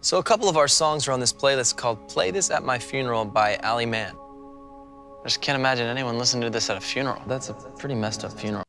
So a couple of our songs are on this playlist called Play This at My Funeral by Ali Mann. I just can't imagine anyone listening to this at a funeral. That's a pretty messed up funeral.